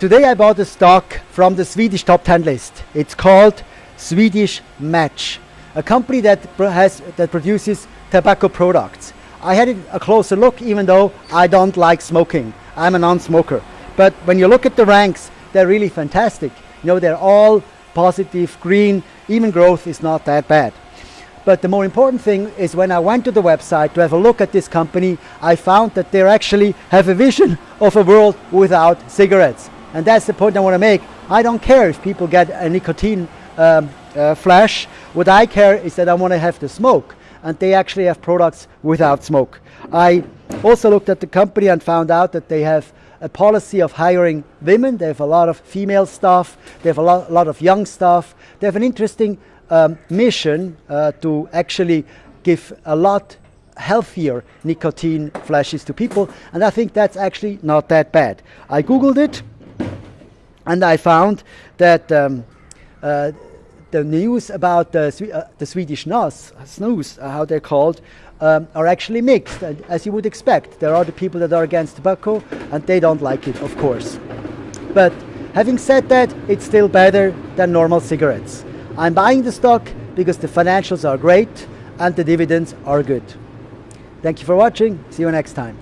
Today I bought a stock from the Swedish top 10 list. It's called Swedish Match, a company that has that produces tobacco products. I had a closer look even though I don't like smoking. I'm a non-smoker. But when you look at the ranks, they're really fantastic. You know, they're all positive, green, even growth is not that bad. But the more important thing is when I went to the website to have a look at this company, I found that they actually have a vision of a world without cigarettes. And that's the point I want to make. I don't care if people get a nicotine um, uh, flash. What I care is that I want to have the smoke. And they actually have products without smoke. I also looked at the company and found out that they have a policy of hiring women. They have a lot of female staff. They have a lot, lot of young staff. They have an interesting um, mission uh, to actually give a lot healthier nicotine flashes to people. And I think that's actually not that bad. I Googled it and I found that um, uh, the news about the, uh, the Swedish NOS, snus, uh, how they're called, um, are actually mixed, as you would expect. There are the people that are against tobacco, and they don't like it, of course. But having said that, it's still better than normal cigarettes. I'm buying the stock because the financials are great and the dividends are good. Thank you for watching. See you next time.